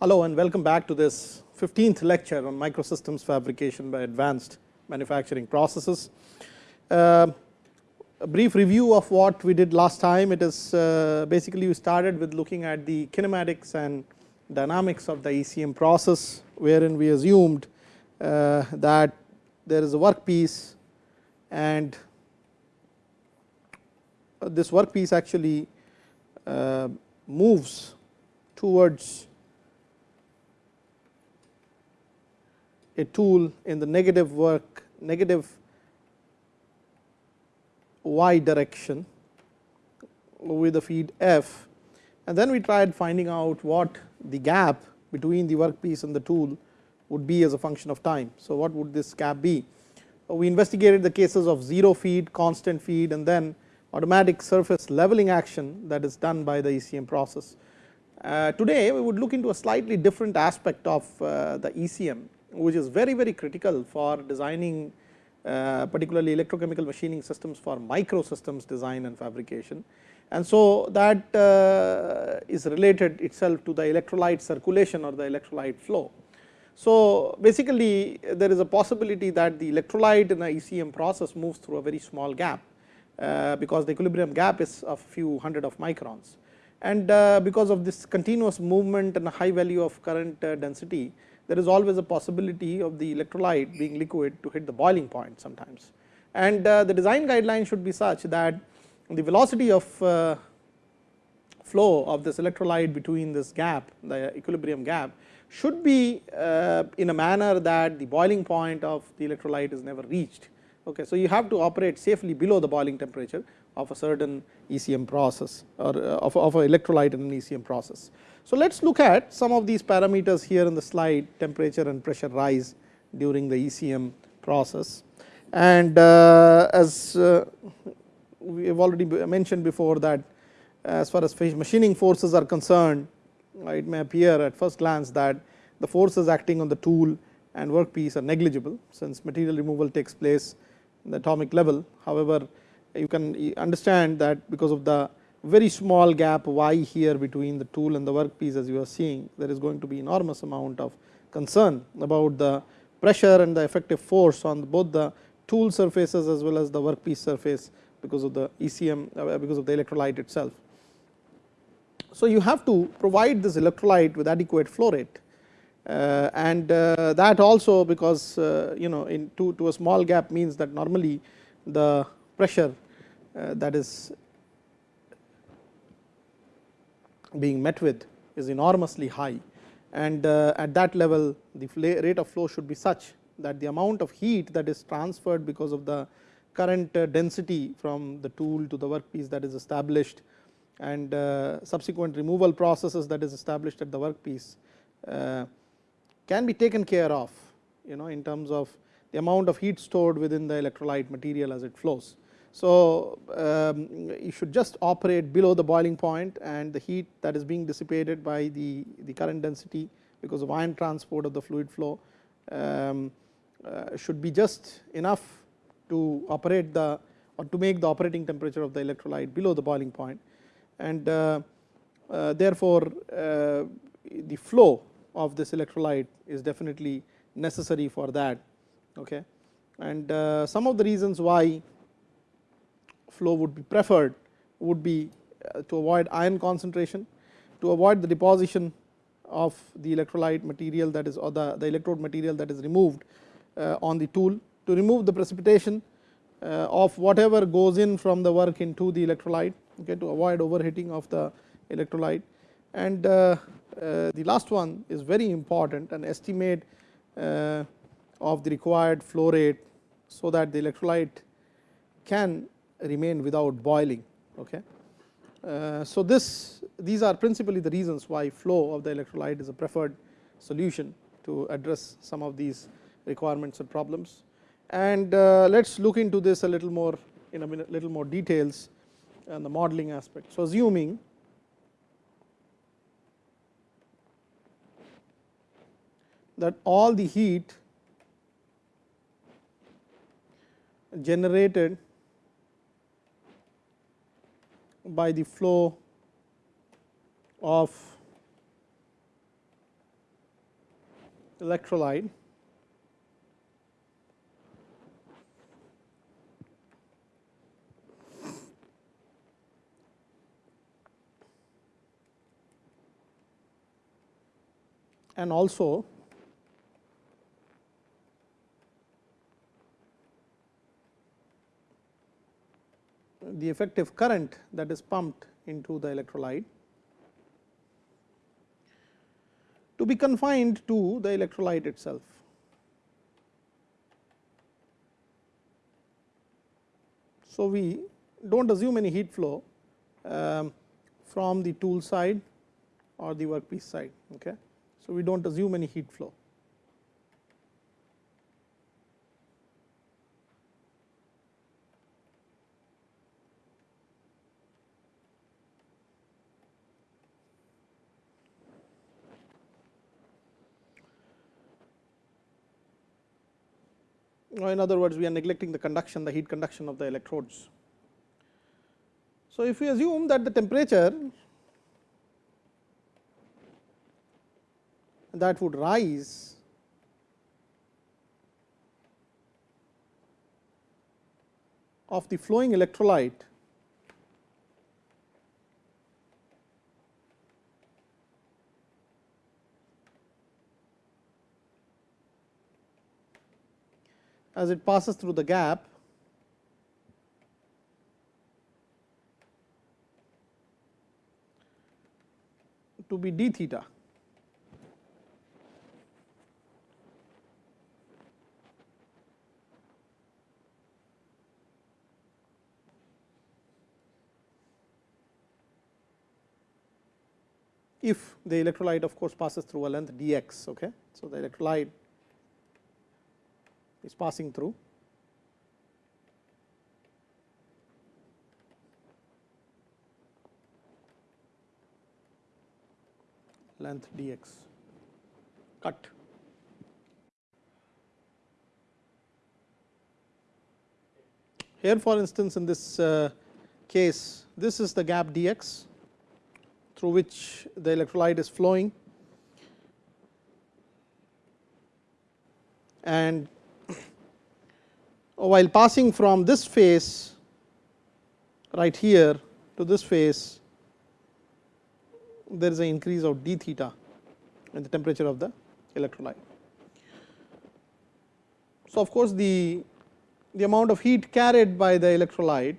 Hello and welcome back to this 15th lecture on microsystems fabrication by advanced manufacturing processes. Uh, a brief review of what we did last time. It is uh, basically we started with looking at the kinematics and dynamics of the ECM process, wherein we assumed uh, that there is a workpiece and this workpiece actually uh, moves towards a tool in the negative work negative y direction with the feed f and then we tried finding out what the gap between the workpiece and the tool would be as a function of time. So, what would this gap be? We investigated the cases of 0 feed, constant feed and then automatic surface leveling action that is done by the ECM process. Uh, today, we would look into a slightly different aspect of uh, the ECM, which is very, very critical for designing uh, particularly electrochemical machining systems for microsystems design and fabrication. And so, that uh, is related itself to the electrolyte circulation or the electrolyte flow. So, basically there is a possibility that the electrolyte in the ECM process moves through a very small gap uh, because the equilibrium gap is a few hundred of microns. And uh, because of this continuous movement and a high value of current uh, density, there is always a possibility of the electrolyte being liquid to hit the boiling point sometimes. And the design guideline should be such that the velocity of flow of this electrolyte between this gap, the equilibrium gap should be uh, in a manner that the boiling point of the electrolyte is never reached. Okay. So, you have to operate safely below the boiling temperature of a certain ECM process or uh, of, of an electrolyte in an ECM process. So, let us look at some of these parameters here in the slide temperature and pressure rise during the ECM process. And uh, as uh, we have already mentioned before that as far as machining forces are concerned, it may appear at first glance that the forces acting on the tool and workpiece are negligible since material removal takes place in the atomic level. However, you can understand that because of the very small gap y here between the tool and the workpiece as you are seeing there is going to be enormous amount of concern about the pressure and the effective force on both the tool surfaces as well as the workpiece surface because of the ECM uh, because of the electrolyte itself. So, you have to provide this electrolyte with adequate flow rate uh, and uh, that also because you know in to, to a small gap means that normally the pressure that is being met with is enormously high and uh, at that level the rate of flow should be such that the amount of heat that is transferred because of the current uh, density from the tool to the workpiece that is established and uh, subsequent removal processes that is established at the workpiece can be taken care of you know in terms of the amount of heat stored within the electrolyte material as it flows. So, um, you should just operate below the boiling point and the heat that is being dissipated by the, the current density because of ion transport of the fluid flow um, uh, should be just enough to operate the or to make the operating temperature of the electrolyte below the boiling point and uh, uh, therefore, uh, the flow of this electrolyte is definitely necessary for that. Okay. And uh, some of the reasons why flow would be preferred would be uh, to avoid ion concentration, to avoid the deposition of the electrolyte material that is or the, the electrode material that is removed uh, on the tool, to remove the precipitation uh, of whatever goes in from the work into the electrolyte, okay, to avoid overheating of the electrolyte. And the last one is very important an estimate of the required flow rate so that the electrolyte can remain without boiling. Okay. Uh, so, this these are principally the reasons why flow of the electrolyte is a preferred solution to address some of these requirements and problems. And uh, let us look into this a little more in a minute, little more details and the modeling aspect. So, assuming that all the heat generated by the flow of electrolyte. And also the effective current that is pumped into the electrolyte to be confined to the electrolyte itself. So, we do not assume any heat flow um, from the tool side or the workpiece side. Okay. So, we do not assume any heat flow. In other words we are neglecting the conduction the heat conduction of the electrodes. So, if we assume that the temperature that would rise of the flowing electrolyte as it passes through the gap to be d theta. if the electrolyte of course passes through a length dx. Okay. So, the electrolyte is passing through. length dx cut. Here for instance, in this uh, case this is the gap dx through which the electrolyte is flowing and while passing from this phase right here to this phase there is an increase of d theta in the temperature of the electrolyte. So, of course, the, the amount of heat carried by the electrolyte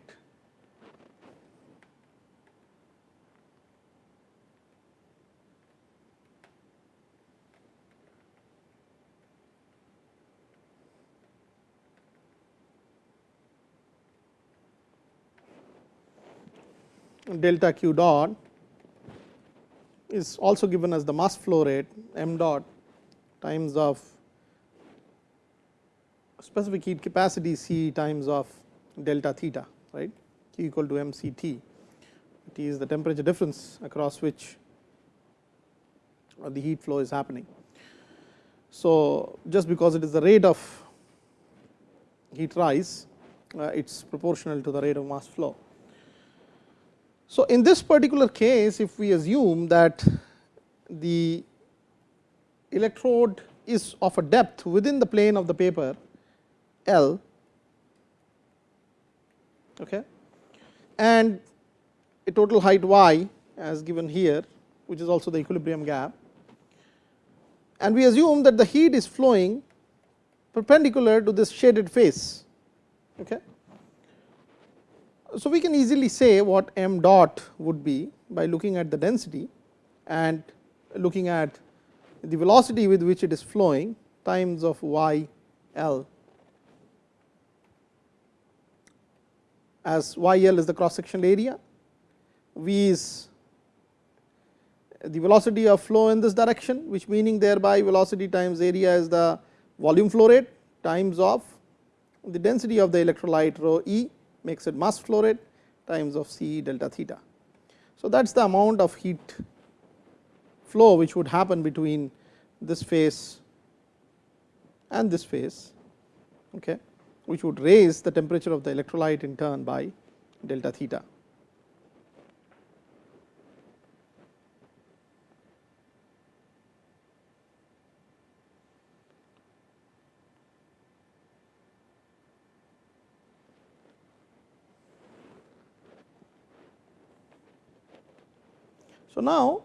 delta q dot is also given as the mass flow rate m dot times of specific heat capacity C times of delta theta right q equal to m c t. T is the temperature difference across which the heat flow is happening. So, just because it is the rate of heat rise, uh, it is proportional to the rate of mass flow. So, in this particular case if we assume that the electrode is of a depth within the plane of the paper L okay, and a total height y as given here which is also the equilibrium gap and we assume that the heat is flowing perpendicular to this shaded face. Okay. So, we can easily say what m dot would be by looking at the density and looking at the velocity with which it is flowing times of y l. As y l is the cross sectional area, v is the velocity of flow in this direction which meaning thereby velocity times area is the volume flow rate times of the density of the electrolyte rho e makes it mass flow rate times of C delta theta. So, that is the amount of heat flow which would happen between this phase and this phase, okay, which would raise the temperature of the electrolyte in turn by delta theta. So, now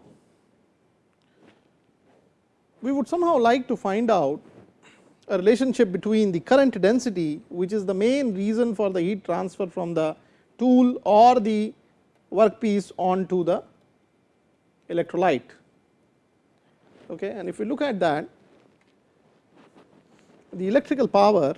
we would somehow like to find out a relationship between the current density which is the main reason for the heat transfer from the tool or the workpiece onto the electrolyte. Okay. And if we look at that, the electrical power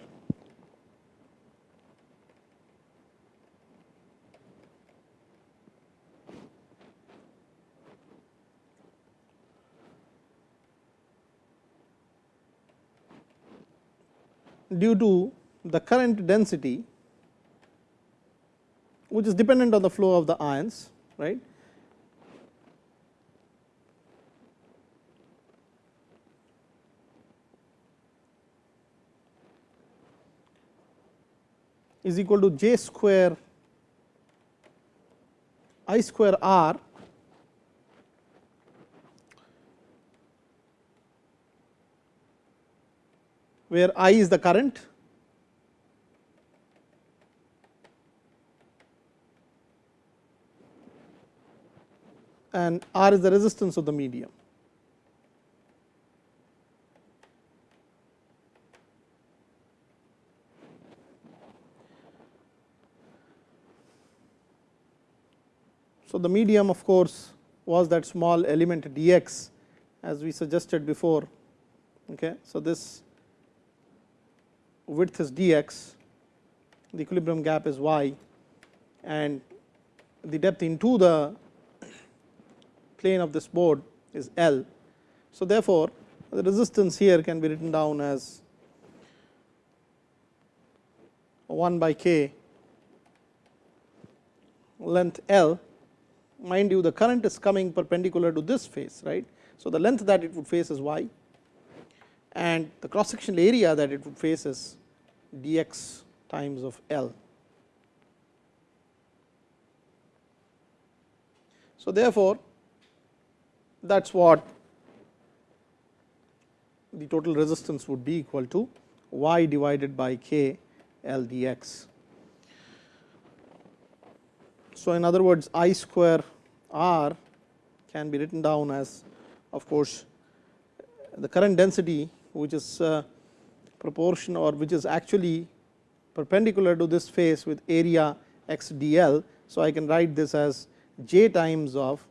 due to the current density which is dependent on the flow of the ions right? Is equal to j square i square r where I is the current and R is the resistance of the medium. So, the medium of course, was that small element d x as we suggested before. Okay. So, this width is dx, the equilibrium gap is y and the depth into the plane of this board is L. So, therefore, the resistance here can be written down as 1 by k length L mind you the current is coming perpendicular to this face right. So, the length that it would face is y and the cross sectional area that it would face is dx times of L. So, therefore, that is what the total resistance would be equal to y divided by k L dx. So, in other words I square r can be written down as of course, the current density which is uh, proportion or which is actually perpendicular to this face with area x d l. So, I can write this as j times of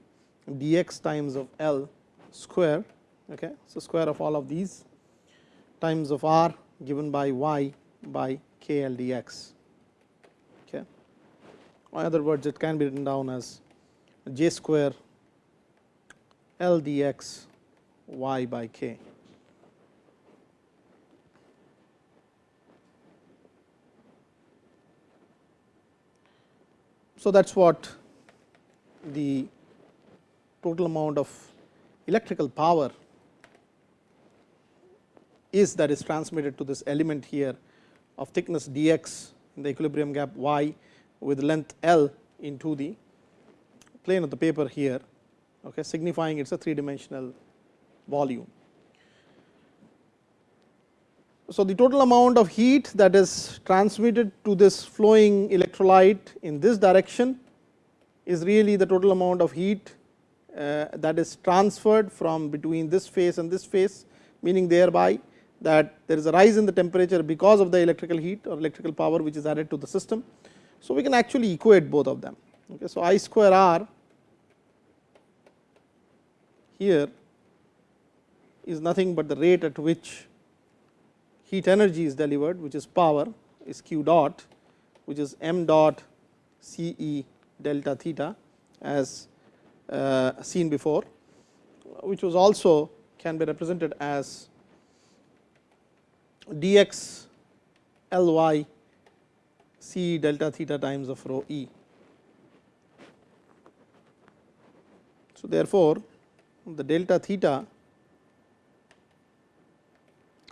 d x times of L square. Okay. So, square of all of these times of r given by y by k L d x. Okay. In other words, it can be written down as j square L d x y by k. So, that is what the total amount of electrical power is that is transmitted to this element here of thickness d x in the equilibrium gap y with length L into the plane of the paper here okay, signifying it is a 3 dimensional volume. So, the total amount of heat that is transmitted to this flowing electrolyte in this direction is really the total amount of heat uh, that is transferred from between this face and this face, meaning thereby that there is a rise in the temperature because of the electrical heat or electrical power which is added to the system. So, we can actually equate both of them. Okay. So, I square r here is nothing but the rate at which heat energy is delivered which is power is q dot which is m dot C E delta theta as uh, seen before which was also can be represented as dx L y C delta theta times of rho e. So, therefore, the delta theta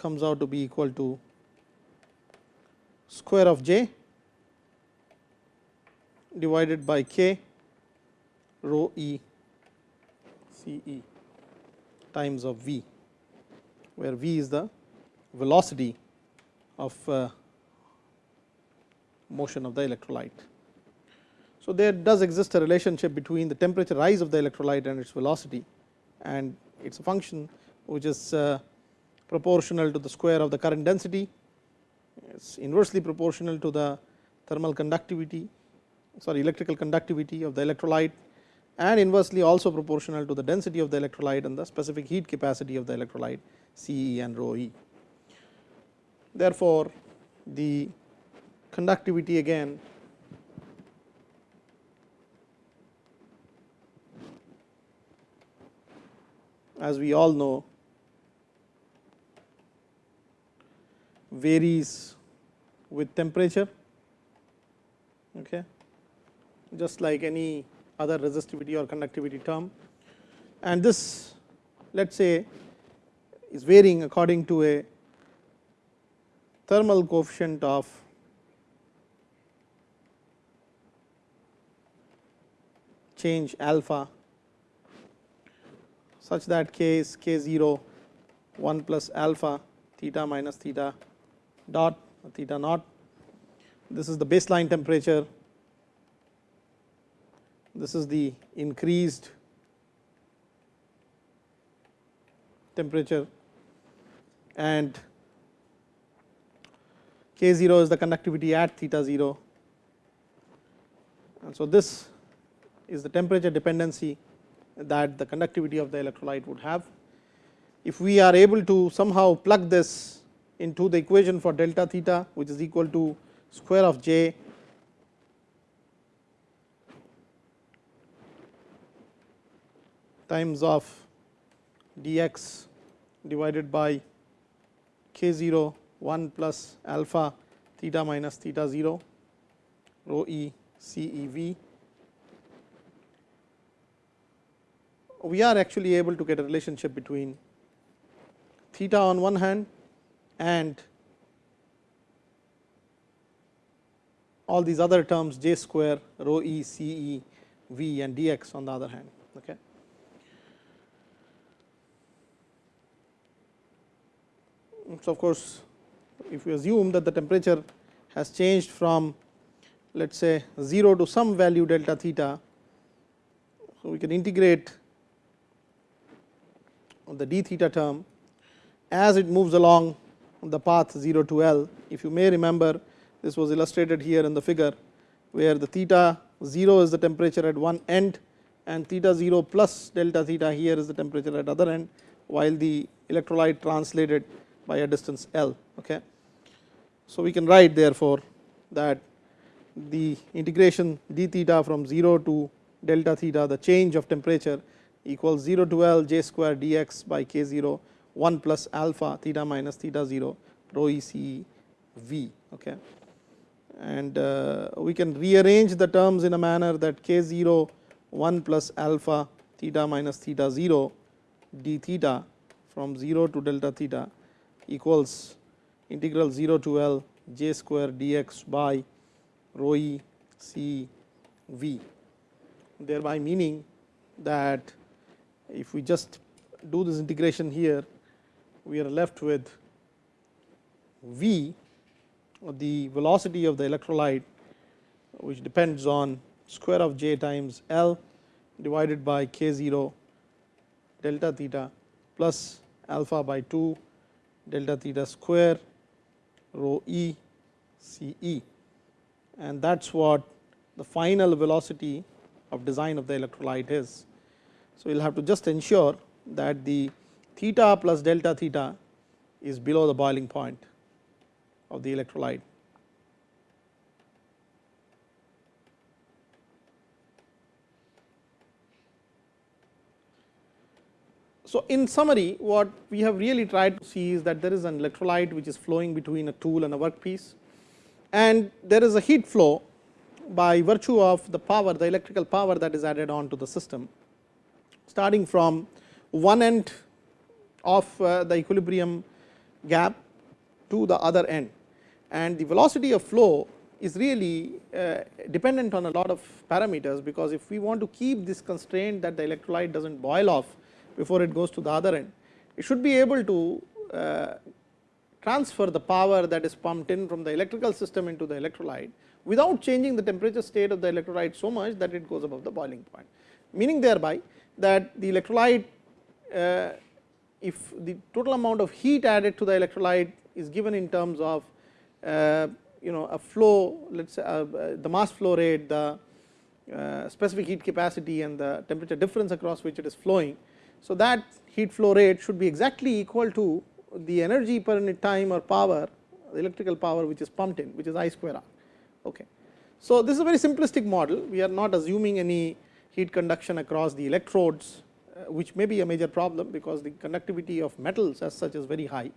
comes out to be equal to square of j divided by k rho e c e times of v, where v is the velocity of uh, motion of the electrolyte. So, there does exist a relationship between the temperature rise of the electrolyte and its velocity and it is a function which is uh, proportional to the square of the current density, it is inversely proportional to the thermal conductivity sorry electrical conductivity of the electrolyte and inversely also proportional to the density of the electrolyte and the specific heat capacity of the electrolyte C e and rho e. Therefore, the conductivity again as we all know varies with temperature okay? Just like any other resistivity or conductivity term. And this let us say is varying according to a thermal coefficient of change alpha such that k is k 0 1 plus alpha theta minus theta dot theta naught. This is the baseline temperature this is the increased temperature and k 0 is the conductivity at theta 0 and so this is the temperature dependency that the conductivity of the electrolyte would have. If we are able to somehow plug this into the equation for delta theta which is equal to square of j times of dx divided by k 0 1 plus alpha theta minus theta 0 rho e c e v. We are actually able to get a relationship between theta on one hand and all these other terms j square rho e c e v and dx on the other hand. Okay. So, of course, if we assume that the temperature has changed from let us say 0 to some value delta theta. So, we can integrate the d theta term as it moves along the path 0 to L. If you may remember this was illustrated here in the figure where the theta 0 is the temperature at one end and theta 0 plus delta theta here is the temperature at other end while the electrolyte translated by a distance L. Okay. So, we can write therefore, that the integration d theta from 0 to delta theta the change of temperature equals 0 to L j square dx by k 0 1 plus alpha theta minus theta 0 rho e c v. Okay. And uh, we can rearrange the terms in a manner that k 0 1 plus alpha theta minus theta 0 d theta from 0 to delta theta equals integral 0 to L j square dx by rho e c v thereby meaning that if we just do this integration here we are left with v the velocity of the electrolyte which depends on square of j times L divided by k 0 delta theta plus alpha by 2 delta theta square rho e c e and that is what the final velocity of design of the electrolyte is. So, we will have to just ensure that the theta plus delta theta is below the boiling point of the electrolyte. So, in summary what we have really tried to see is that there is an electrolyte which is flowing between a tool and a workpiece and there is a heat flow by virtue of the power the electrical power that is added on to the system starting from one end of uh, the equilibrium gap to the other end and the velocity of flow is really uh, dependent on a lot of parameters because if we want to keep this constraint that the electrolyte does not boil off before it goes to the other end. It should be able to uh, transfer the power that is pumped in from the electrical system into the electrolyte without changing the temperature state of the electrolyte so much that it goes above the boiling point. Meaning thereby that the electrolyte if the total amount of heat added to the electrolyte is given in terms of uh, you know a flow let us say uh, the mass flow rate, the uh, specific heat capacity and the temperature difference across which it is flowing. So, that heat flow rate should be exactly equal to the energy per unit time or power the electrical power which is pumped in which is I square R. Okay. So, this is a very simplistic model we are not assuming any heat conduction across the electrodes uh, which may be a major problem because the conductivity of metals as such is very high.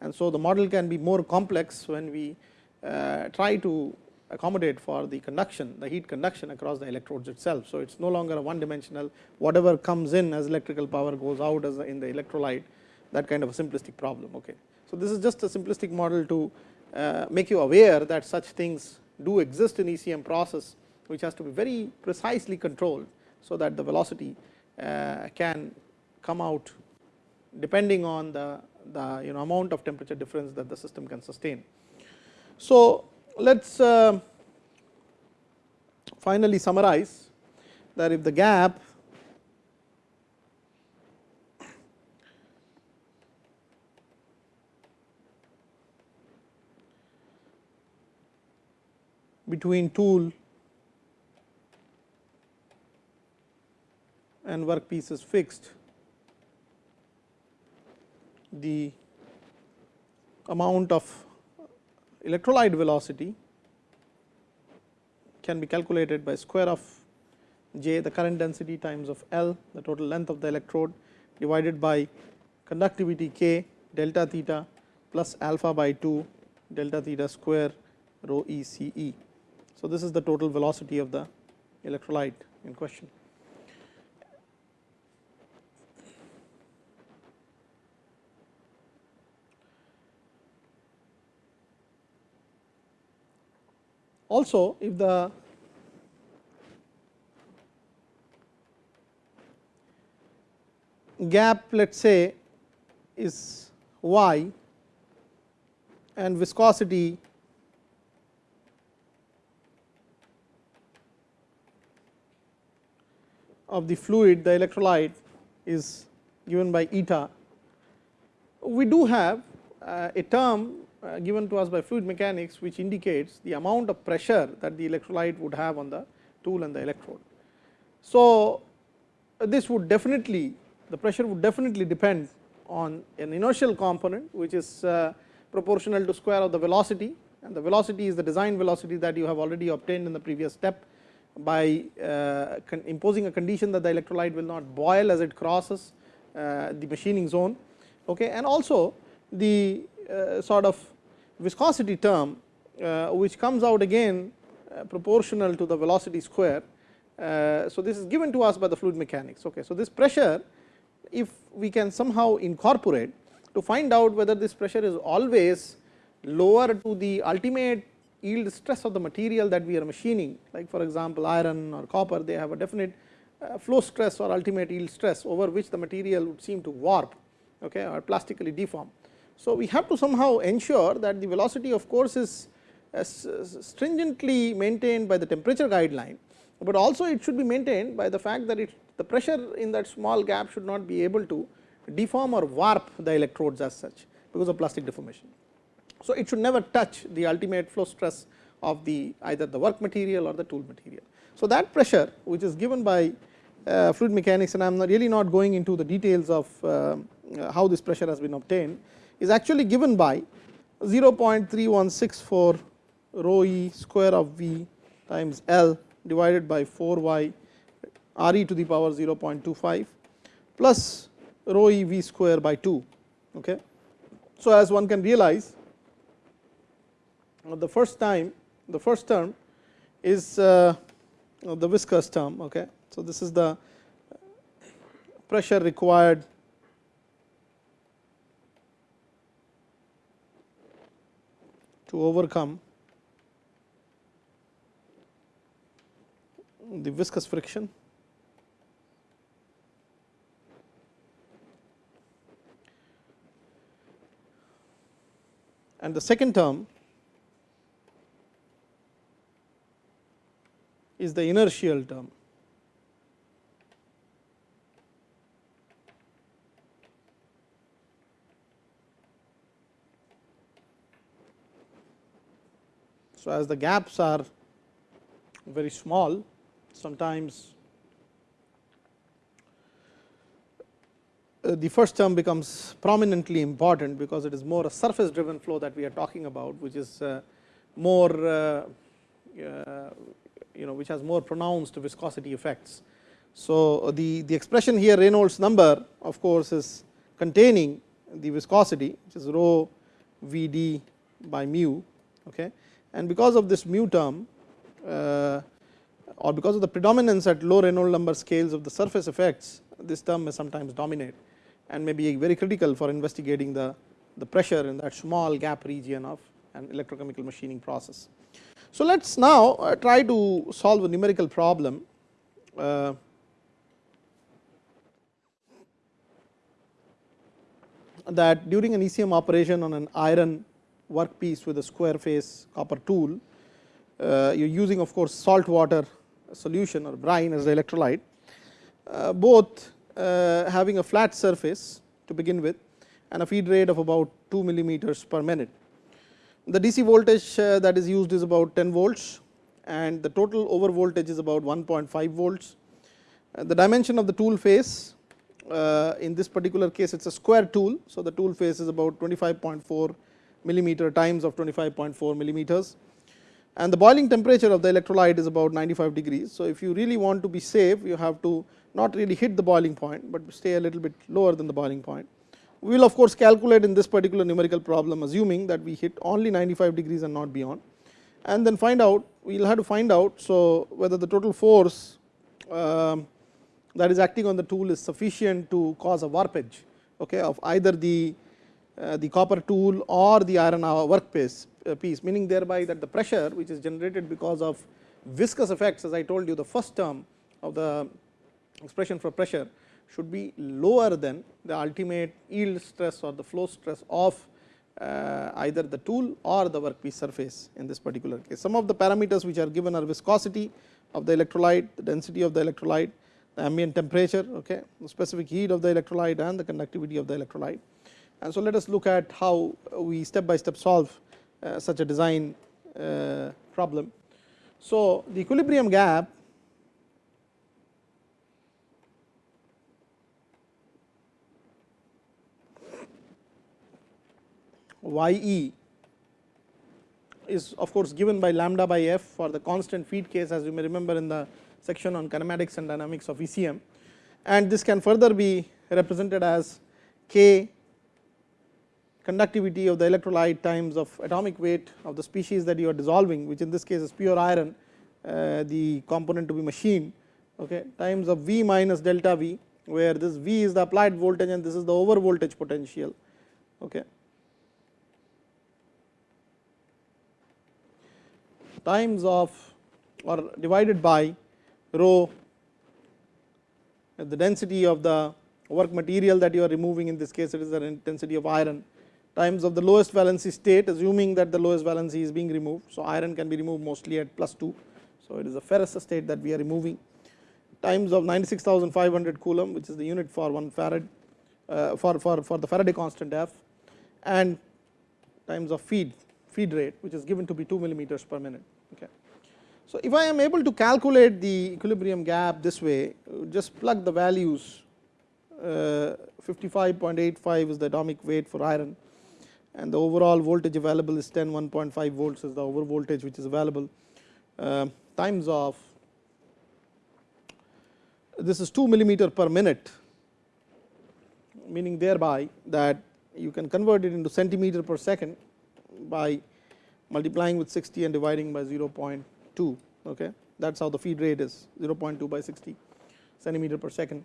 And so, the model can be more complex when we uh, try to accommodate for the conduction the heat conduction across the electrodes itself. So, it is no longer a one dimensional whatever comes in as electrical power goes out as in the electrolyte that kind of a simplistic problem. Okay. So, this is just a simplistic model to uh, make you aware that such things do exist in ECM process which has to be very precisely controlled. So, that the velocity uh, can come out depending on the, the you know amount of temperature difference that the system can sustain. So, let us uh, finally summarize that if the gap between tool and workpiece is fixed, the amount of electrolyte velocity can be calculated by square of j the current density times of L the total length of the electrode divided by conductivity k delta theta plus alpha by 2 delta theta square rho e c e. So, this is the total velocity of the electrolyte in question. Also, if the gap let us say is y and viscosity of the fluid the electrolyte is given by eta. We do have uh, a term given to us by fluid mechanics which indicates the amount of pressure that the electrolyte would have on the tool and the electrode. So, uh, this would definitely the pressure would definitely depend on an inertial component which is uh, proportional to square of the velocity. And the velocity is the design velocity that you have already obtained in the previous step by uh, imposing a condition that the electrolyte will not boil as it crosses uh, the machining zone. Okay? And also the uh, sort of viscosity term uh, which comes out again uh, proportional to the velocity square. Uh, so, this is given to us by the fluid mechanics. Okay. So, this pressure if we can somehow incorporate to find out whether this pressure is always lower to the ultimate yield stress of the material that we are machining like for example, iron or copper they have a definite flow stress or ultimate yield stress over which the material would seem to warp okay, or plastically deform. So, we have to somehow ensure that the velocity of course is stringently maintained by the temperature guideline, but also it should be maintained by the fact that it the pressure in that small gap should not be able to deform or warp the electrodes as such because of plastic deformation. So, it should never touch the ultimate flow stress of the either the work material or the tool material. So, that pressure which is given by uh, fluid mechanics and I am really not going into the details of uh, how this pressure has been obtained, is actually given by 0.3164 rho e square of v times L divided by 4 y r e to the power 0.25 plus rho e v square by 2. Okay. So, as one can realize the first time the first term is uh, the viscous term. Okay. So, this is the pressure required to overcome the viscous friction and the second term is the inertial term. So, as the gaps are very small sometimes uh, the first term becomes prominently important because it is more a surface driven flow that we are talking about which is uh, more uh, you know which has more pronounced viscosity effects. So, the, the expression here Reynolds number of course is containing the viscosity which is rho v d by mu okay and because of this mu term uh, or because of the predominance at low Reynolds number scales of the surface effects this term may sometimes dominate and may be very critical for investigating the, the pressure in that small gap region of an electrochemical machining process. So, let us now uh, try to solve a numerical problem uh, that during an ECM operation on an iron workpiece with a square face copper tool. Uh, you are using of course, salt water solution or brine as the electrolyte, uh, both uh, having a flat surface to begin with and a feed rate of about 2 millimeters per minute. The DC voltage uh, that is used is about 10 volts and the total over voltage is about 1.5 volts. Uh, the dimension of the tool face uh, in this particular case it is a square tool. So, the tool face is about 25.4 millimeter times of 25.4 millimeters and the boiling temperature of the electrolyte is about 95 degrees. So, if you really want to be safe you have to not really hit the boiling point, but stay a little bit lower than the boiling point. We will of course calculate in this particular numerical problem assuming that we hit only 95 degrees and not beyond and then find out we will have to find out. So, whether the total force um, that is acting on the tool is sufficient to cause a warpage okay, of either the the copper tool or the iron workpiece uh, piece meaning thereby that the pressure which is generated because of viscous effects as I told you the first term of the expression for pressure should be lower than the ultimate yield stress or the flow stress of uh, either the tool or the workpiece surface in this particular case. Some of the parameters which are given are viscosity of the electrolyte, the density of the electrolyte, the ambient temperature, okay, the specific heat of the electrolyte and the conductivity of the electrolyte. And so, let us look at how we step by step solve uh, such a design uh, problem. So, the equilibrium gap y e is of course given by lambda by f for the constant feed case as you may remember in the section on kinematics and dynamics of ECM and this can further be represented as k conductivity of the electrolyte times of atomic weight of the species that you are dissolving which in this case is pure iron uh, the component to be machined okay, times of V minus delta V where this V is the applied voltage and this is the over voltage potential. Okay. times of or divided by rho the density of the work material that you are removing in this case it is the density of iron times of the lowest valency state assuming that the lowest valency is being removed. So, iron can be removed mostly at plus 2. So, it is a ferrous state that we are removing times of 96500 coulomb which is the unit for 1 farad uh, for, for, for the Faraday constant F and times of feed feed rate which is given to be 2 millimeters per minute. Okay. So, if I am able to calculate the equilibrium gap this way just plug the values uh, 55.85 is the atomic weight for iron and the overall voltage available is 10 1.5 volts is the over voltage which is available uh, times of this is 2 millimeter per minute meaning thereby that you can convert it into centimeter per second by multiplying with 60 and dividing by 0.2 okay that is how the feed rate is 0.2 by 60 centimeter per second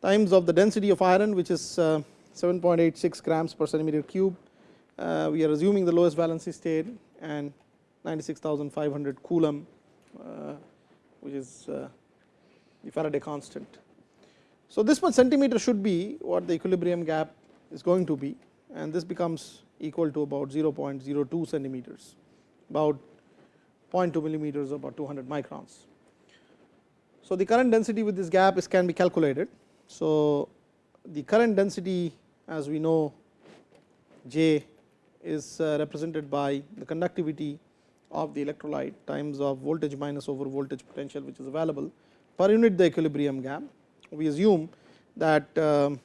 times of the density of iron which is uh, 7.86 grams per centimeter cube. Uh, we are assuming the lowest valency state and 96,500 coulomb uh, which is uh, the Faraday constant. So, this much centimeter should be what the equilibrium gap is going to be and this becomes equal to about 0.02 centimeters about 0.2 millimeters about 200 microns. So, the current density with this gap is can be calculated. So, the current density as we know J is uh, represented by the conductivity of the electrolyte times of voltage minus over voltage potential which is available per unit the equilibrium gap. We assume that um,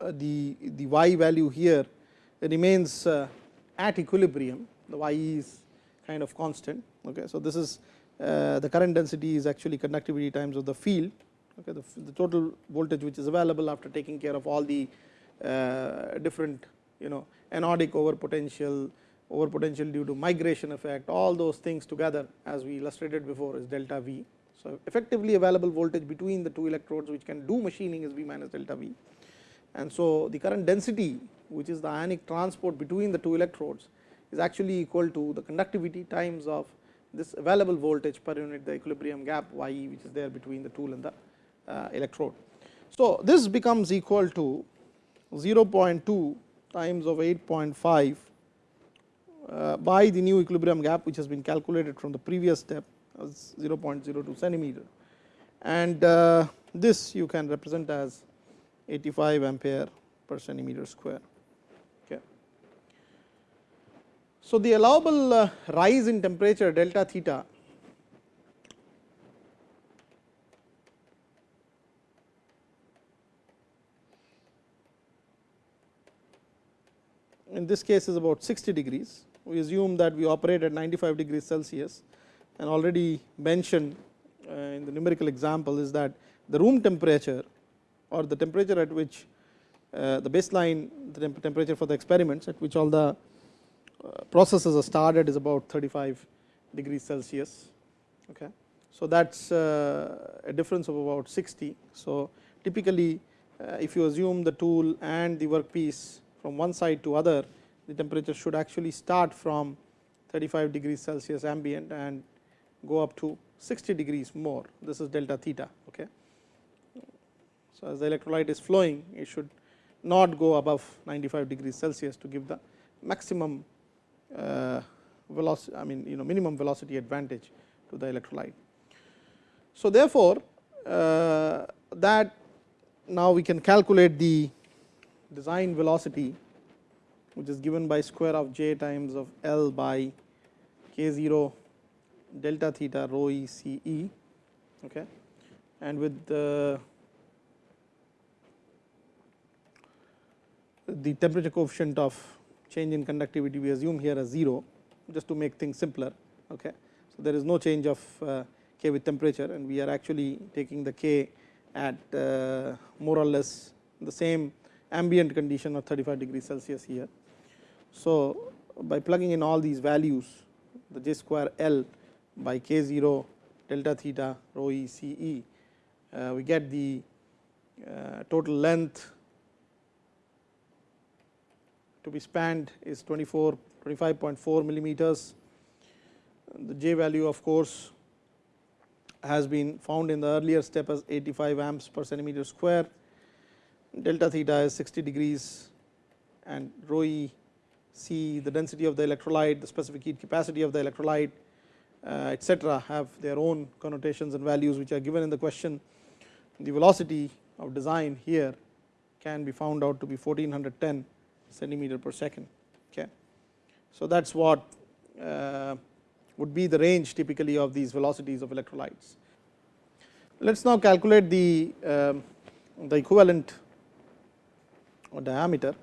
uh, the, the y value here remains uh, at equilibrium, the y is kind of constant. Okay. So, this is the current density is actually conductivity times of the field, okay, the, the total voltage which is available after taking care of all the different you know anodic over potential, over potential due to migration effect, all those things together as we illustrated before is delta V. So, effectively available voltage between the two electrodes which can do machining is V minus delta V. And so, the current density which is the ionic transport between the two electrodes is actually equal to the conductivity times of this available voltage per unit the equilibrium gap y e which is there between the tool and the uh, electrode. So, this becomes equal to 0.2 times of 8.5 uh, by the new equilibrium gap which has been calculated from the previous step as 0.02 centimeter and uh, this you can represent as 85 ampere per centimeter square. Okay. So, the allowable uh, rise in temperature delta theta in this case is about 60 degrees. We assume that we operate at 95 degrees Celsius and already mentioned uh, in the numerical example is that the room temperature or the temperature at which uh, the baseline the temp temperature for the experiments at which all the uh, processes are started is about 35 degrees Celsius. Okay. So, that is uh, a difference of about 60. So, typically uh, if you assume the tool and the workpiece from one side to other the temperature should actually start from 35 degrees Celsius ambient and go up to 60 degrees more this is delta theta. Okay. So, as the electrolyte is flowing it should not go above 95 degrees Celsius to give the maximum uh, velocity I mean you know minimum velocity advantage to the electrolyte. So, therefore, uh, that now we can calculate the design velocity which is given by square of j times of L by k 0 delta theta rho e c e okay. and with the the temperature coefficient of change in conductivity we assume here as 0 just to make things simpler. Okay. So, there is no change of uh, k with temperature and we are actually taking the k at uh, more or less the same ambient condition of 35 degrees Celsius here. So, by plugging in all these values the j square L by k 0 delta theta rho e c e uh, we get the uh, total length to be spanned is 24 25.4 millimeters. The j value of course has been found in the earlier step as 85 amps per centimeter square delta theta is 60 degrees and rho e c the density of the electrolyte, the specific heat capacity of the electrolyte uh, etc., have their own connotations and values which are given in the question. The velocity of design here can be found out to be 1410 centimeter per second. Okay. So, that is what uh, would be the range typically of these velocities of electrolytes. Let us now calculate the, uh, the equivalent diameter.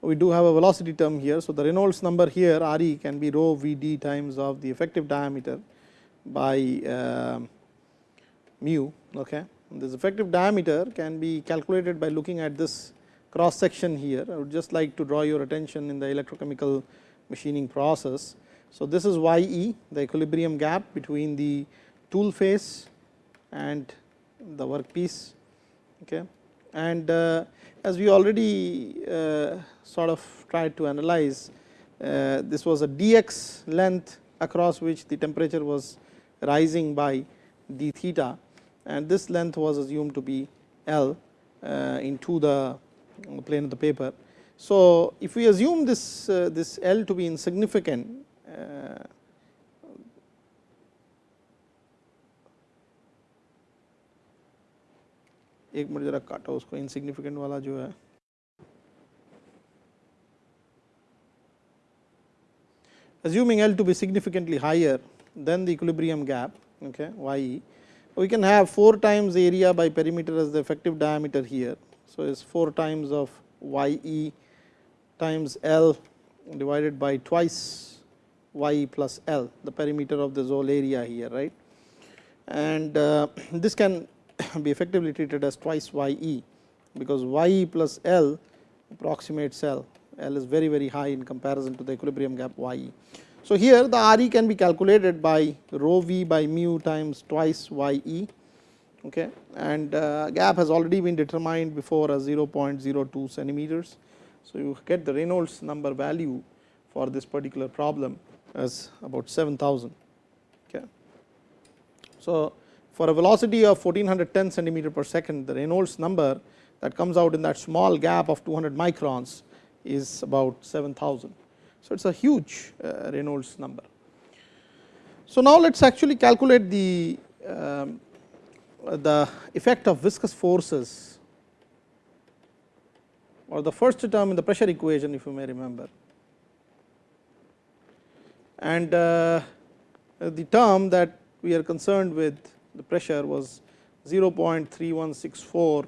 We do have a velocity term here. So, the Reynolds number here R e can be rho V d times of the effective diameter by uh, mu. Okay. This effective diameter can be calculated by looking at this cross section here. I would just like to draw your attention in the electrochemical machining process. So, this is y e the equilibrium gap between the tool face and the workpiece. Okay. And uh, as we already uh, sort of tried to analyze, uh, this was a dx length across which the temperature was rising by d theta and this length was assumed to be L into the plane of the paper. So, if we assume this this L to be insignificant, एक minute जरा काटा उसको insignificant वाला जो है assuming L to be significantly higher than the equilibrium gap okay, YE, we can have 4 times area by perimeter as the effective diameter here. So, it is 4 times of YE times L divided by twice YE plus L the perimeter of this whole area here right and uh, this can be effectively treated as twice YE because YE plus L approximates L L is very very high in comparison to the equilibrium gap YE. So, here the RE can be calculated by rho v by mu times twice YE okay, and uh, gap has already been determined before as 0.02 centimeters. So, you get the Reynolds number value for this particular problem as about 7000. Okay. So, for a velocity of 1410 centimeter per second the Reynolds number that comes out in that small gap of 200 microns is about 7000. So, it is a huge uh, Reynolds number. So, now let us actually calculate the, um, the effect of viscous forces or the first term in the pressure equation if you may remember. And uh, the term that we are concerned with the pressure was 0.3164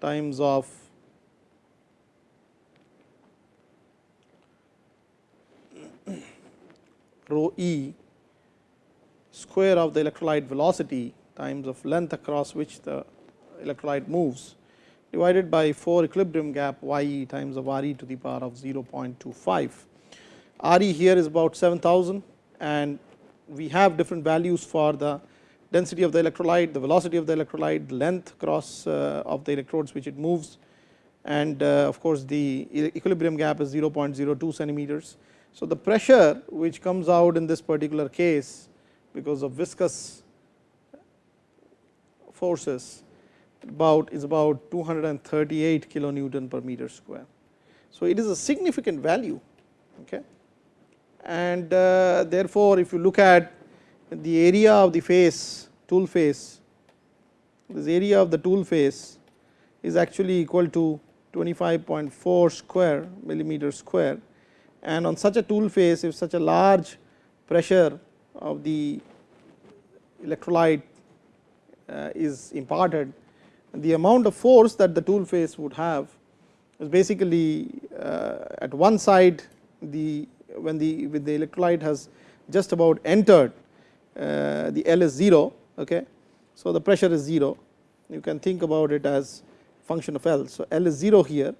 times of rho e square of the electrolyte velocity times of length across which the electrolyte moves divided by 4 equilibrium gap y e times of r e to the power of 0.25. r e here is about 7000 and we have different values for the density of the electrolyte, the velocity of the electrolyte, the length cross uh, of the electrodes which it moves and uh, of course, the equilibrium gap is 0.02 centimeters. So, the pressure which comes out in this particular case because of viscous forces about is about 238 kilonewton per meter square. So, it is a significant value okay. And uh, therefore, if you look at the area of the face tool face this area of the tool face is actually equal to 25.4 square millimeter square. And on such a tool face if such a large pressure of the electrolyte uh, is imparted the amount of force that the tool face would have is basically uh, at one side the when the with the electrolyte has just about entered uh, the L is 0 okay. So, the pressure is 0 you can think about it as function of L. So, L is 0 here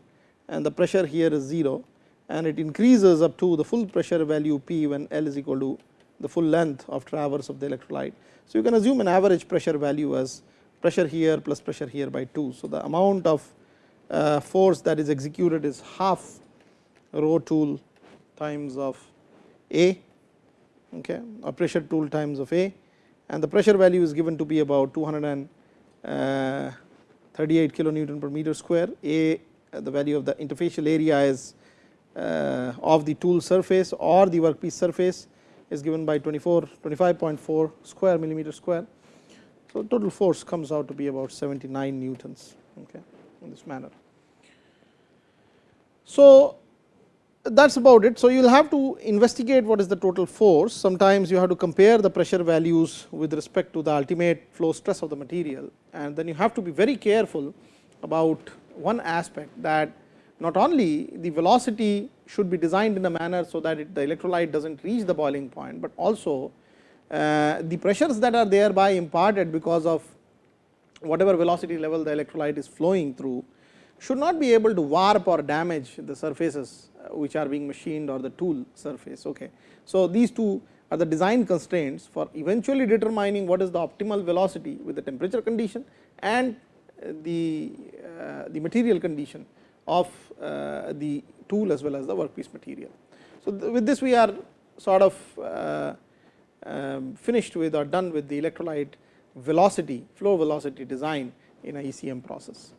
and the pressure here is 0 and it increases up to the full pressure value P when L is equal to the full length of traverse of the electrolyte. So, you can assume an average pressure value as pressure here plus pressure here by 2. So, the amount of uh, force that is executed is half rho tool times of A okay, or pressure tool times of A and the pressure value is given to be about 238 uh, kilonewton per meter square. A the value of the interfacial area is uh, of the tool surface or the workpiece surface is given by 24 25.4 square millimeter square. So, total force comes out to be about 79 newtons okay, in this manner. So, that is about it. So, you will have to investigate what is the total force. Sometimes you have to compare the pressure values with respect to the ultimate flow stress of the material and then you have to be very careful about one aspect that not only the velocity should be designed in a manner so that it, the electrolyte does not reach the boiling point, but also uh, the pressures that are thereby imparted because of whatever velocity level the electrolyte is flowing through should not be able to warp or damage the surfaces uh, which are being machined or the tool surface. Okay. So, these two are the design constraints for eventually determining what is the optimal velocity with the temperature condition and the, uh, the material condition of uh, the tool as well as the workpiece material. So, with this we are sort of uh, um, finished with or done with the electrolyte velocity flow velocity design in a ECM process.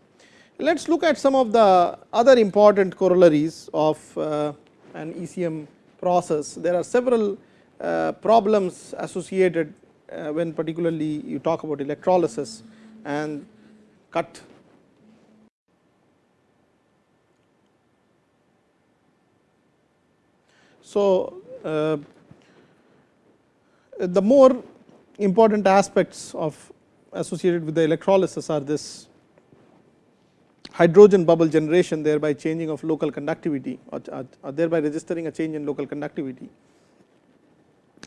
Let us look at some of the other important corollaries of uh, an ECM process. There are several uh, problems associated uh, when particularly you talk about electrolysis and cut So, uh, the more important aspects of associated with the electrolysis are this hydrogen bubble generation thereby changing of local conductivity or, or thereby registering a change in local conductivity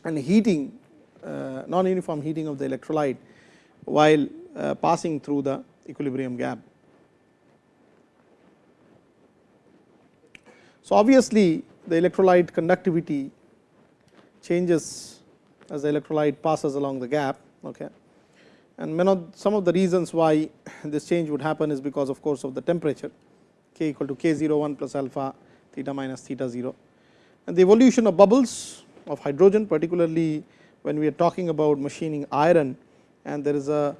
and heating uh, non uniform heating of the electrolyte while uh, passing through the equilibrium gap. So, obviously, the electrolyte conductivity changes as the electrolyte passes along the gap. Okay. And some of the reasons why this change would happen is because of course of the temperature k equal to k 0 1 plus alpha theta minus theta 0. And the evolution of bubbles of hydrogen particularly when we are talking about machining iron and there is a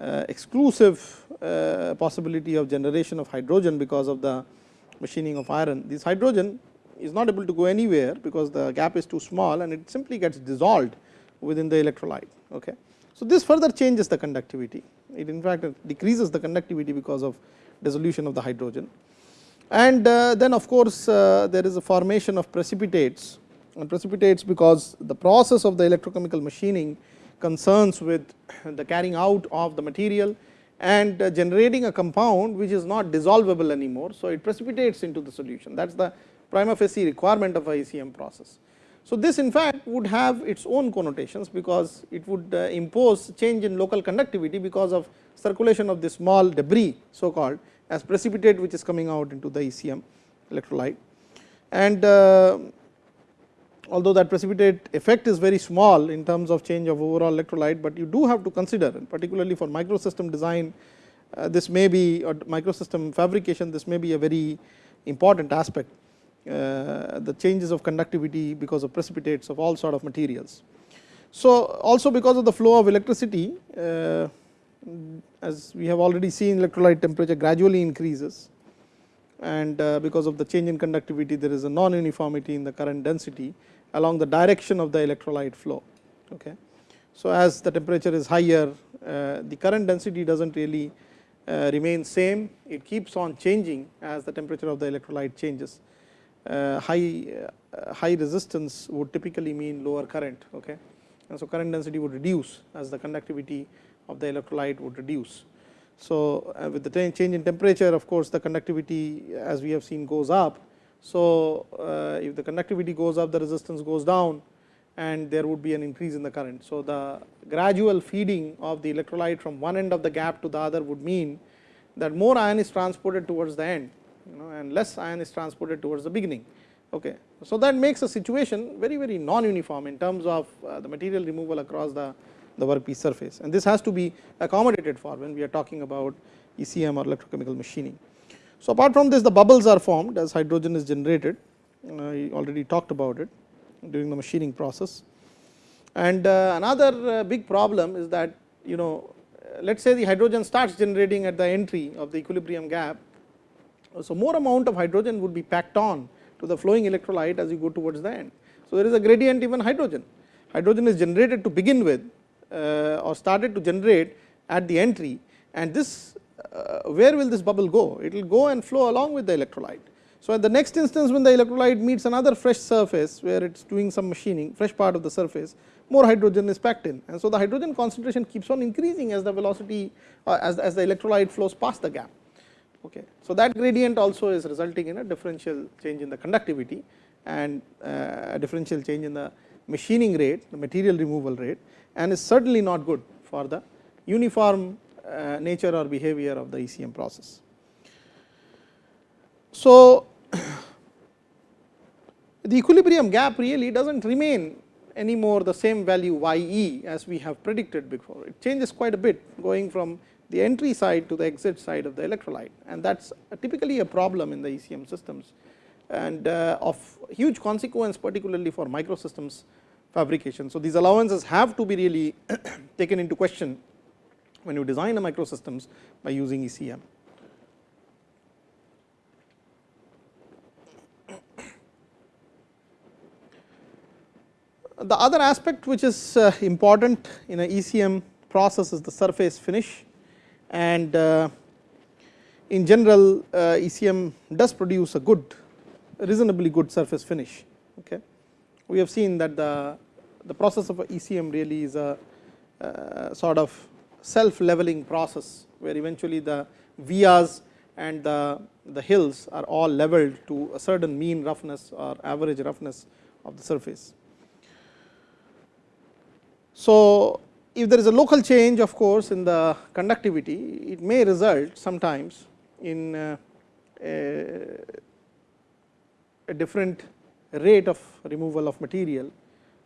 uh, exclusive uh, possibility of generation of hydrogen because of the machining of iron. This hydrogen is not able to go anywhere because the gap is too small and it simply gets dissolved within the electrolyte. Okay. So, this further changes the conductivity, it in fact decreases the conductivity because of dissolution of the hydrogen. And uh, then of course, uh, there is a formation of precipitates and precipitates because the process of the electrochemical machining concerns with the carrying out of the material and uh, generating a compound which is not dissolvable anymore. So, it precipitates into the solution that is the prima facie requirement of a ECM process. So, this in fact would have its own connotations because it would uh, impose change in local conductivity because of circulation of this small debris so called as precipitate which is coming out into the ECM electrolyte. And uh, although that precipitate effect is very small in terms of change of overall electrolyte, but you do have to consider and particularly for microsystem design uh, this may be or microsystem fabrication this may be a very important aspect the changes of conductivity because of precipitates of all sort of materials. So, also because of the flow of electricity uh, as we have already seen electrolyte temperature gradually increases and uh, because of the change in conductivity there is a non uniformity in the current density along the direction of the electrolyte flow. Okay. So, as the temperature is higher the current density does not really remain same it keeps on changing as the temperature of the electrolyte changes uh, high uh, high resistance would typically mean lower current okay? And so current density would reduce as the conductivity of the electrolyte would reduce. So uh, with the change in temperature of course the conductivity as we have seen goes up. So if the conductivity goes up the resistance goes down and there would be an increase in the current. So the gradual feeding of the electrolyte from one end of the gap to the other would mean that more ion is transported towards the end you know and less ion is transported towards the beginning. Okay. So, that makes a situation very very non uniform in terms of uh, the material removal across the, the workpiece surface and this has to be accommodated for when we are talking about ECM or electrochemical machining. So, apart from this the bubbles are formed as hydrogen is generated I already talked about it during the machining process. And uh, another uh, big problem is that you know let us say the hydrogen starts generating at the entry of the equilibrium gap so, more amount of hydrogen would be packed on to the flowing electrolyte as you go towards the end. So, there is a gradient even hydrogen. Hydrogen is generated to begin with uh, or started to generate at the entry and this uh, where will this bubble go? It will go and flow along with the electrolyte. So, at the next instance when the electrolyte meets another fresh surface where it is doing some machining fresh part of the surface more hydrogen is packed in and so the hydrogen concentration keeps on increasing as the velocity uh, as, as the electrolyte flows past the gap. Okay. So, that gradient also is resulting in a differential change in the conductivity and uh, a differential change in the machining rate, the material removal rate and is certainly not good for the uniform uh, nature or behavior of the ECM process. So, the equilibrium gap really does not remain anymore the same value y e as we have predicted before. It changes quite a bit going from the entry side to the exit side of the electrolyte and that is typically a problem in the ECM systems and uh, of huge consequence particularly for microsystems fabrication. So, these allowances have to be really taken into question when you design a microsystems by using ECM. The other aspect which is uh, important in a ECM process is the surface finish and uh, in general uh, ECM does produce a good reasonably good surface finish. Okay. We have seen that the, the process of ECM really is a uh, sort of self leveling process, where eventually the vias and the, the hills are all leveled to a certain mean roughness or average roughness of the surface. So, if there is a local change of course, in the conductivity, it may result sometimes in uh, a, a, different rate of removal of material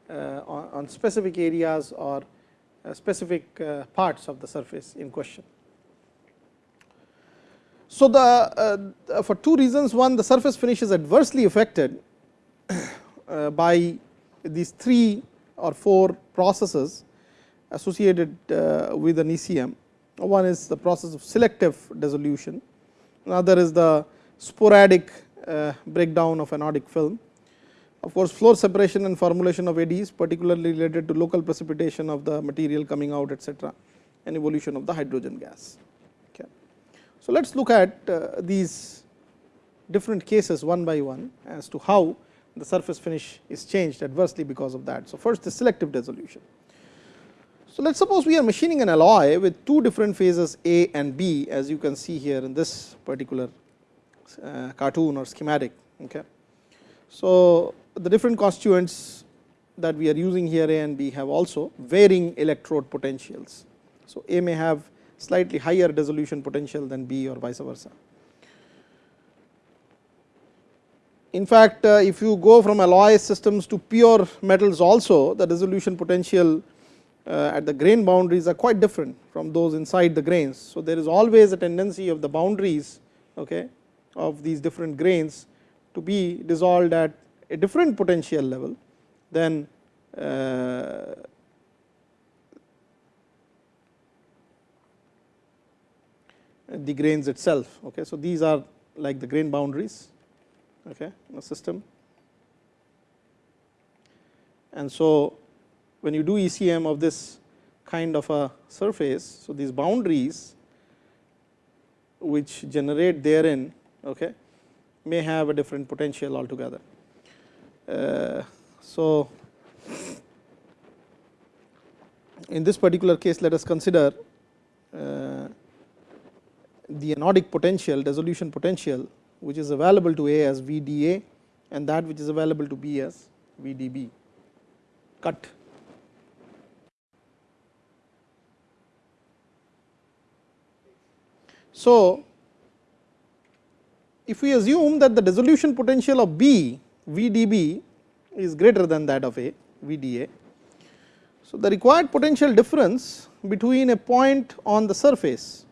uh, on, on, specific areas or uh, specific parts of the surface in question. So, the uh, for two reasons one the surface finish is adversely affected uh, by these three or four processes associated uh, with an ECM. One is the process of selective dissolution, another is the sporadic uh, breakdown of anodic film. Of course, flow separation and formulation of eddies particularly related to local precipitation of the material coming out etcetera and evolution of the hydrogen gas. Okay. So, let us look at uh, these different cases one by one as to how the surface finish is changed adversely because of that. So, first the selective dissolution. So, let us suppose we are machining an alloy with two different phases A and B as you can see here in this particular uh, cartoon or schematic. Okay. So, the different constituents that we are using here A and B have also varying electrode potentials. So, A may have slightly higher dissolution potential than B or vice versa. In fact, uh, if you go from alloy systems to pure metals also the dissolution potential at the grain boundaries are quite different from those inside the grains. So, there is always a tendency of the boundaries okay, of these different grains to be dissolved at a different potential level than uh, the grains itself. Okay. So, these are like the grain boundaries okay, in a system. And so, when you do ECM of this kind of a surface, so these boundaries which generate therein okay, may have a different potential altogether. Uh, so, in this particular case let us consider uh, the anodic potential dissolution potential which is available to A as VDA and that which is available to B as VDB cut. So, if we assume that the dissolution potential of B VDB is greater than that of A VDA. So, the required potential difference between a point on the surface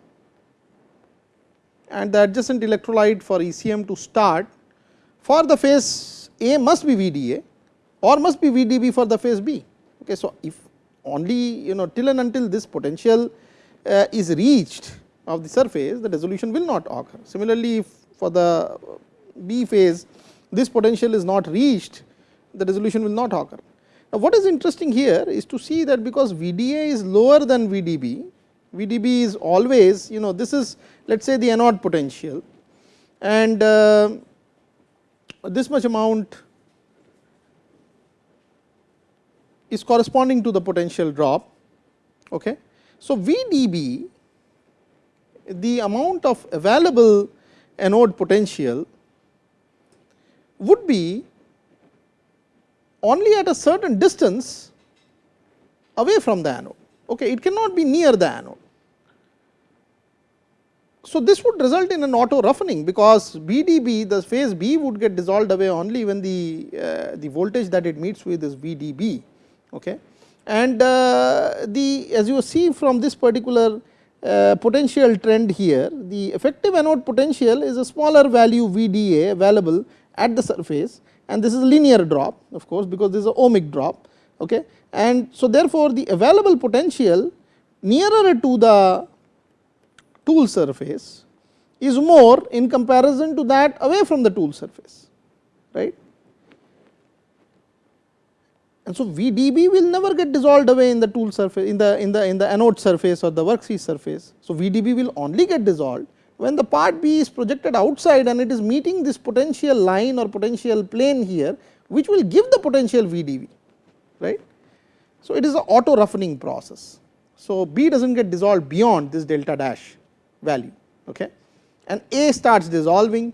and the adjacent electrolyte for ECM to start for the phase A must be VDA or must be VDB for the phase B. Okay, so, if only you know till and until this potential uh, is reached of the surface the dissolution will not occur. Similarly, for the B phase this potential is not reached the dissolution will not occur. Now, what is interesting here is to see that because VDA is lower than VDB VDB is always you know this is let us say the anode potential and uh, this much amount is corresponding to the potential drop. Okay. So, VDB the amount of available anode potential would be only at a certain distance away from the anode. Okay. It cannot be near the anode. So, this would result in an auto roughening because BDB the phase B would get dissolved away only when the, uh, the voltage that it meets with is VDB. Okay. And uh, the as you see from this particular uh, potential trend here the effective anode potential is a smaller value VDA available at the surface and this is a linear drop of course, because this is a ohmic drop. Okay. And so, therefore, the available potential nearer to the tool surface is more in comparison to that away from the tool surface right. And so, VDB will never get dissolved away in the tool surface in the in the in the anode surface or the worksheet surface. So, VDB will only get dissolved when the part B is projected outside and it is meeting this potential line or potential plane here which will give the potential VDB right. So, it is an auto roughening process. So, B does not get dissolved beyond this delta dash value okay. and A starts dissolving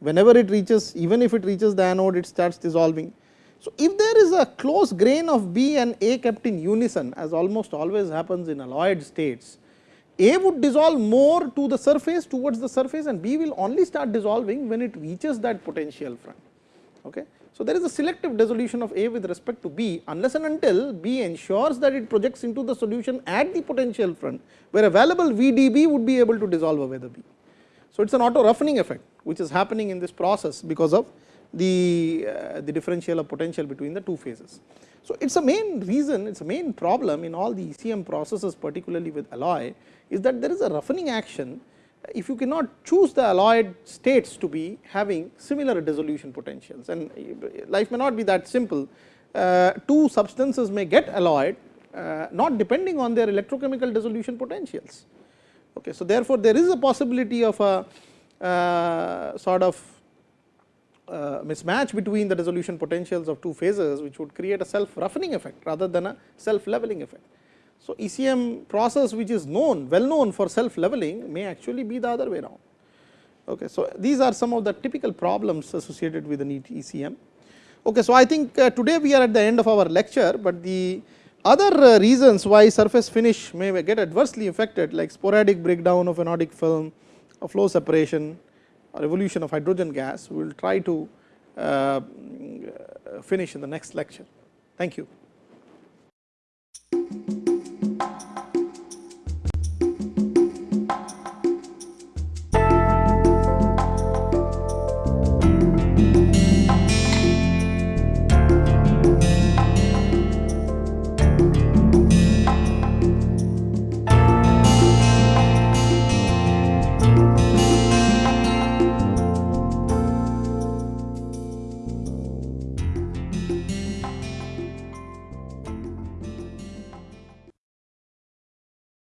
whenever it reaches even if it reaches the anode it starts dissolving so, if there is a close grain of B and A kept in unison as almost always happens in alloyed states, A would dissolve more to the surface towards the surface and B will only start dissolving when it reaches that potential front. Okay. So, there is a selective dissolution of A with respect to B unless and until B ensures that it projects into the solution at the potential front where available VDB would be able to dissolve away the B. So, it is an auto roughening effect which is happening in this process because of the, uh, the differential of potential between the two phases. So, it is a main reason, it is a main problem in all the ECM processes particularly with alloy is that there is a roughening action if you cannot choose the alloyed states to be having similar dissolution potentials and life may not be that simple. Uh, two substances may get alloyed uh, not depending on their electrochemical dissolution potentials. Okay. So, therefore, there is a possibility of a uh, sort of uh, mismatch between the dissolution potentials of two phases which would create a self roughening effect rather than a self leveling effect. So, ECM process which is known well known for self leveling may actually be the other way around. Okay. So, these are some of the typical problems associated with the neat ECM. Okay. So, I think uh, today we are at the end of our lecture, but the other uh, reasons why surface finish may get adversely affected like sporadic breakdown of anodic film, a flow separation, or evolution of hydrogen gas, we will try to uh, finish in the next lecture. Thank you.